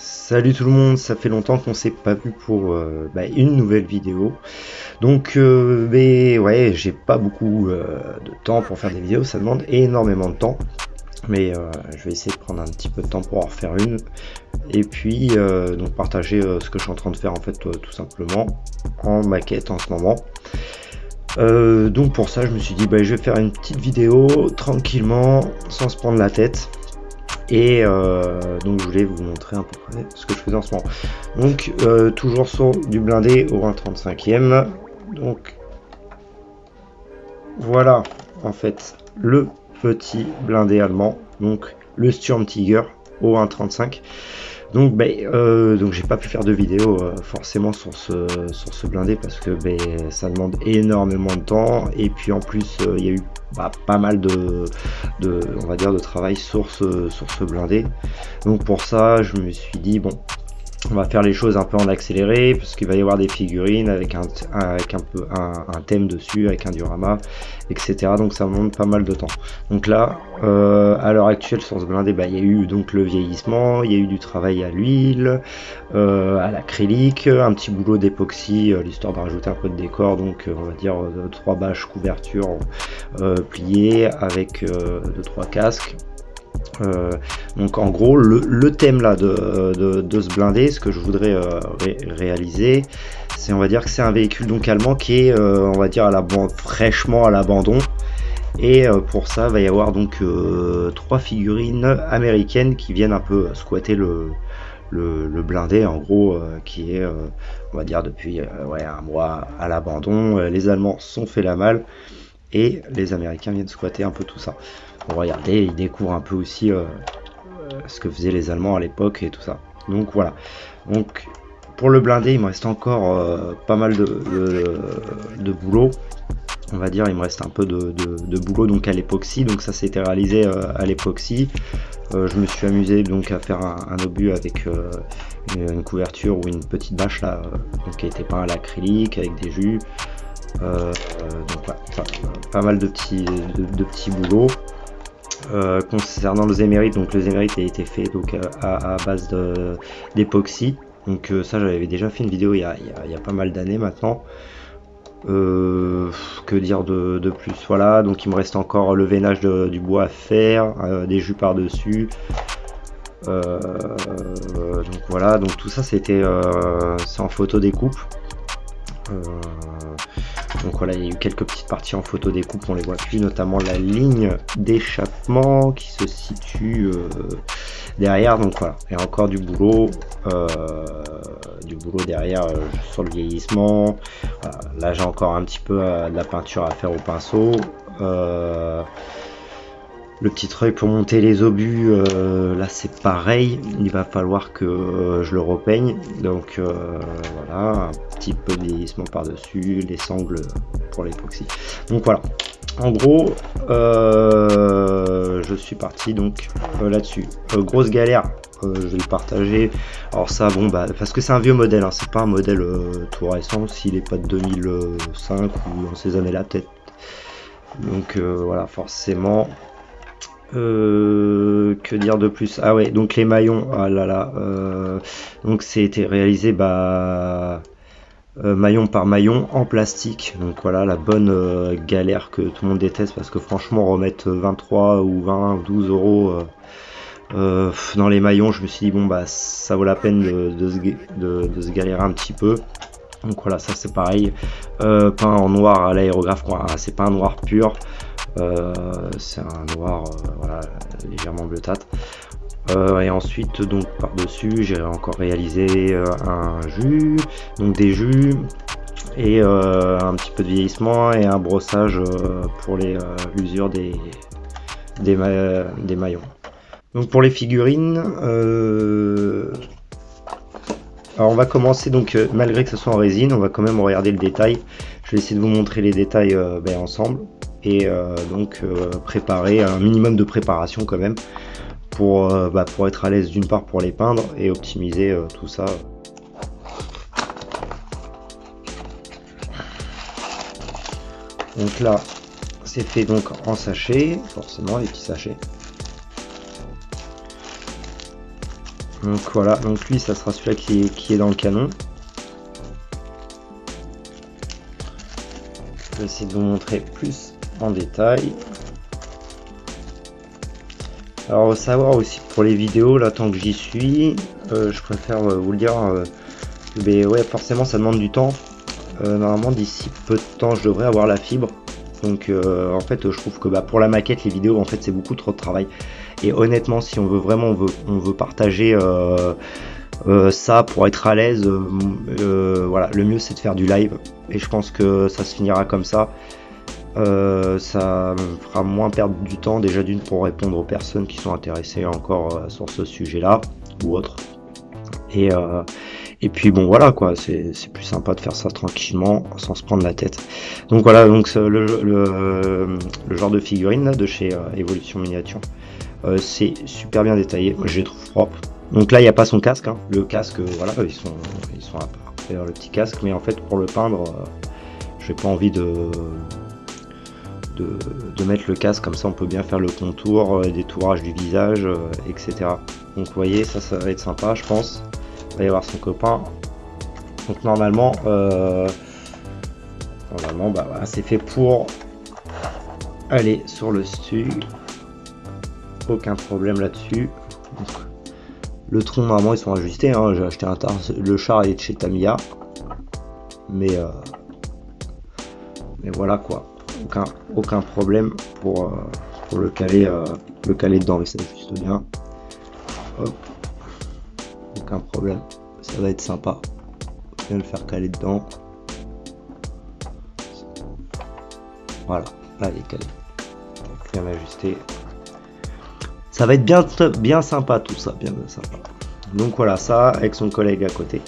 Salut tout le monde, ça fait longtemps qu'on s'est pas vu pour euh, bah, une nouvelle vidéo. Donc euh, ouais, j'ai pas beaucoup euh, de temps pour faire des vidéos, ça demande énormément de temps. Mais je vais essayer de prendre un petit peu de temps pour en faire une. Et puis donc partager ce que je suis en train de faire en fait tout simplement en maquette en ce moment. donc pour ça je me suis dit bah, je vais faire une petite vidéo tranquillement sans se prendre la tête et euh, donc je voulais vous montrer un peu près ce que je faisais en ce moment. Donc euh, toujours sur du blindé au 1.35e. Donc voilà en fait le petit blindé allemand. Donc le Sturm Tiger au 1.35. Donc, ben, euh, j'ai pas pu faire de vidéo euh, forcément sur ce, sur ce blindé parce que ben, ça demande énormément de temps et puis en plus euh, il y a eu bah, pas mal de, de, on va dire de travail sur ce, sur ce blindé. Donc pour ça je me suis dit bon on va faire les choses un peu en accéléré parce qu'il va y avoir des figurines avec un, peu un, thème dessus avec un diorama etc donc ça demande pas mal de temps. Donc là euh, à l'heure actuelle sur ce blindé bah, il y a eu donc le vieillissement il y a eu du travail à l'huile euh, à l'acrylique un petit boulot d'époxy euh, l'histoire de rajouter un peu de décor donc on va dire trois bâches couverture pliées avec deux trois casques euh, donc en gros le, thème là de, ce blindé, ce que je voudrais euh, réaliser, c'est on va dire que c'est un véhicule donc allemand qui est euh, on va dire à la fraîchement à l'abandon. Et pour ça va y avoir donc trois figurines américaines qui viennent un peu squatter le, le, blindé en gros qui est on va dire depuis ouais, un mois à l'abandon. les Allemands sont fait la malle et les Américains viennent squatter un peu tout ça. Regardez, ils découvrent un peu aussi euh, ce que faisaient les Allemands à l'époque et tout ça. Donc voilà. Donc pour le blindé, il me reste encore euh, pas mal de, boulot. On va dire, il me reste un peu de, boulot donc à l'époxy. Donc ça, c'était réalisé euh, à l'époxy. je me suis amusé donc à faire un, obus avec une, couverture ou une petite bâche là, qui a été peint à l'acrylique avec des jus. Donc pas mal de petits, de petits boulots. Euh, concernant le Zémérite, donc le Zémérite a été fait donc euh, à, base d'époxy. Donc euh, ça j'avais déjà fait une vidéo il y a, pas mal d'années maintenant. que dire de, plus? Voilà, donc il me reste encore le veinage du bois à faire, des jus par dessus. donc voilà, donc tout ça c'était en photo découpe. Donc voilà, il y a eu quelques petites parties en photo découpe, on les voit plus, notamment la ligne d'échappement qui se situe euh, derrière. Donc voilà, il y a encore du boulot, euh, du boulot derrière euh, sur le vieillissement. Là j'ai encore un petit peu de la peinture à faire au pinceau le petit treuil pour monter les obus euh, là c'est pareil. Il va falloir que euh, je le repeigne. Donc euh, voilà un petit peu de vieillissement par dessus les sangles pour l'époxy. Donc voilà. En gros je suis parti donc là dessus grosse galère je vais le partager. Alors ça bon bah parce que c'est un vieux modèle hein, c'est pas un modèle tout récent. S'il est pas de 2005 ou dans ces années là peut-être. Donc voilà forcément euh, que dire de plus? Ah ouais, donc les maillons, ah là là, euh, donc c'était réalisé bah, euh, maillon par maillon en plastique. Donc voilà la bonne galère que tout le monde déteste parce que franchement remettre 23 ou 20 ou 12 euros dans les maillons, je me suis dit bon bah ça vaut la peine de, se, galérer un petit peu. Donc voilà, ça c'est pareil, peint en noir à l'aérographe, c'est pas un noir pur. Euh, c'est un noir euh, légèrement bleuâtre. Euh, et ensuite donc par dessus j'ai encore réalisé un jus donc des jus et un petit peu de vieillissement et un brossage pour l'usure des, des, des, maillons. Donc pour les figurines alors on va commencer donc malgré que ce soit en résine on va quand même regarder le détail. Je vais essayer de vous montrer les détails ben, ensemble et euh, donc euh, préparer un minimum de préparation quand même pour, euh, bah, pour être à l'aise d'une part pour les peindre et optimiser tout ça. Donc là c'est fait donc en sachet forcément les petits sachets. Donc voilà, donc lui ça sera celui-là qui qui est dans le canon. Je vais essayer de vous montrer plus en détail. Alors savoir aussi pour les vidéos, là tant que j'y suis, euh, je préfère euh, vous le dire, euh, mais ouais forcément ça demande du temps. normalement d'ici peu de temps je devrais avoir la fibre. Donc en fait je trouve que bah, pour la maquette les vidéos en fait c'est beaucoup trop de travail. Et honnêtement si on veut vraiment on veut, on veut partager ça pour être à l'aise, voilà le mieux c'est de faire du live. Et je pense que ça se finira comme ça. Euh, ça fera moins perdre du temps déjà d'une pour répondre aux personnes qui sont intéressées encore euh, sur ce sujet-là ou autre. Et, euh, et puis bon voilà quoi, c'est plus sympa de faire ça tranquillement sans se prendre la tête. Donc voilà, donc le, le, genre de figurine là, de chez Evolution Miniature, c'est super bien détaillé, je les trouve propres. Donc là il n'y a pas son casque, hein. le casque voilà ils sont ils sont à part, le petit casque, mais en fait pour le peindre, j'ai pas envie de de, mettre le casque, comme ça on peut bien faire le contour, euh, détourage du visage, euh, etc. Donc vous voyez, ça, ça va être sympa, je pense. Il va y avoir son copain. Donc normalement, euh, normalement, bah voilà, c'est fait pour aller sur le stu. Aucun problème là-dessus. Le tronc, normalement, ils sont ajustés. Hein. J'ai acheté un tar. Le char est de chez Tamiya. Mais, mais voilà quoi aucun, aucun problème pour, euh, pour le caler euh, le caler dedans mais ça juste bien aucun problème. Ça va être sympa. Bien le faire caler dedans. Voilà. Là il est calé. Bien ajusté. Ça va être bien bien sympa tout ça. Bien sympa. Donc voilà ça avec son collègue à côté.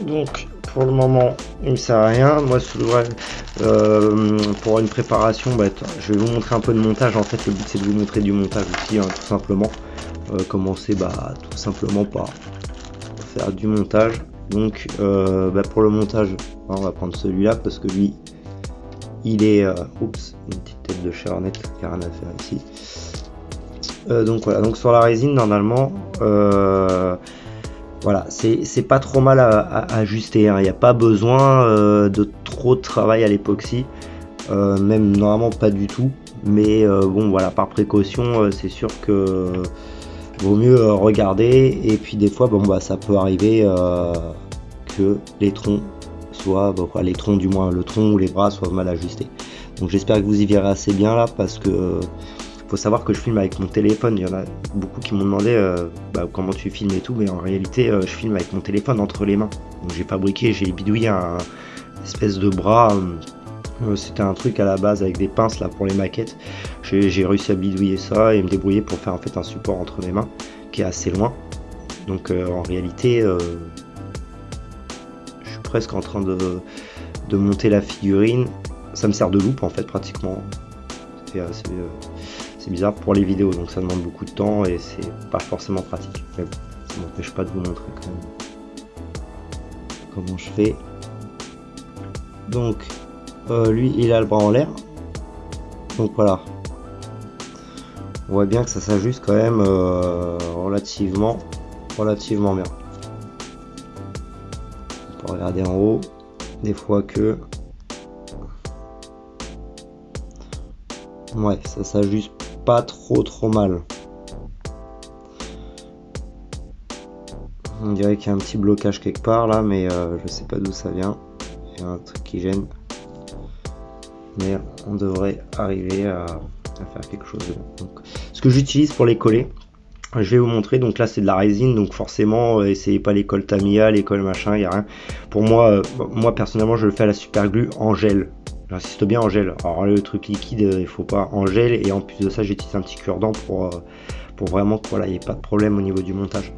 Donc pour le moment, il ne sert à rien. Moi, euh, pour une préparation, bah, je vais vous montrer un peu de montage. En fait, le but, c'est de vous montrer du montage aussi, hein, tout simplement. Euh, commencer bah, tout simplement par faire du montage. Donc, euh, bah, pour le montage, on va prendre celui-là parce que lui, il est... oups, une petite tête de charnette, il n'y a rien à faire ici. donc voilà, donc sur la résine, normalement voilà, c'est pas trop mal à, ajuster, hein. il n'y a pas besoin euh, de trop de travail à l'époxy, euh, même normalement pas du tout, mais euh, bon voilà, par précaution, c'est sûr que vaut mieux regarder, et puis des fois, bon bah ça peut arriver que les troncs soient, les troncs du moins, le tronc ou les bras soient mal ajustés. Donc j'espère que vous y verrez assez bien là, parce que faut savoir que je filme avec mon téléphone. Il y en a beaucoup qui m'ont demandé euh, bah, comment tu filmes et tout, mais en réalité, euh, je filme avec mon téléphone entre les mains. Donc j'ai fabriqué, j'ai bidouillé un espèce de bras. Euh, c'était un truc à la base avec des pinces là pour les maquettes. J'ai réussi à bidouiller ça et me débrouiller pour faire en fait un support entre mes mains qui est assez loin. Donc en réalité, je suis presque en train de, de monter la figurine. Ça me sert de loupe en fait pratiquement. Bizarre pour les vidéos, donc ça demande beaucoup de temps et c'est pas forcément pratique. Mais ça m'empêche pas de vous montrer quand même comment je fais. Donc, euh, lui, il a le bras en l'air. Donc voilà. On voit bien que ça s'ajuste quand même euh, relativement, relativement bien. On peut regarder en haut. Des fois que Ouais, ça s'ajuste trop trop mal. On dirait qu'il y a un petit blocage quelque part là, mais euh, je sais pas d'où ça vient. Y un truc qui gêne. Mais on devrait arriver à, faire quelque chose. Donc, ce que j'utilise pour les coller, je vais vous montrer. Donc là, c'est de la résine, donc forcément, euh, essayez pas l'école Tamiya, l'école machin, il y a rien. Pour moi, euh, moi personnellement, je le fais à la super glue en gel. J'insiste bien en gel. Alors le truc liquide, il faut pas en gel. Et en plus de ça, j'utilise un petit cure-dent pour, euh, pour vraiment qu'il voilà, n'y ait pas de problème au niveau du montage.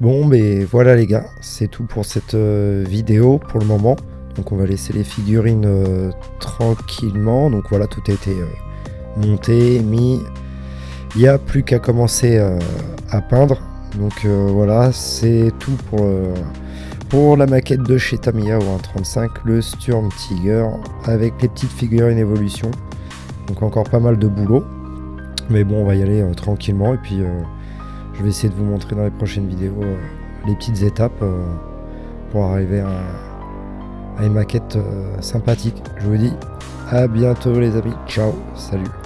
Bon, mais voilà les gars, c'est tout pour cette euh, vidéo pour le moment. Donc on va laisser les figurines euh, tranquillement. Donc voilà, tout a été euh, monté, mis. Il n'y a plus qu'à commencer à peindre. Donc voilà, c'est tout pour, la maquette de chez Tamiya au 1.35, le Sturm Tiger, avec les petites figurines évolution. Donc encore pas mal de boulot. Mais bon, on va y aller tranquillement. Et puis je vais essayer de vous montrer dans les prochaines vidéos euh, les petites étapes euh, pour arriver à, une maquette euh, sympathique. Je vous dis à bientôt les amis. Ciao, salut.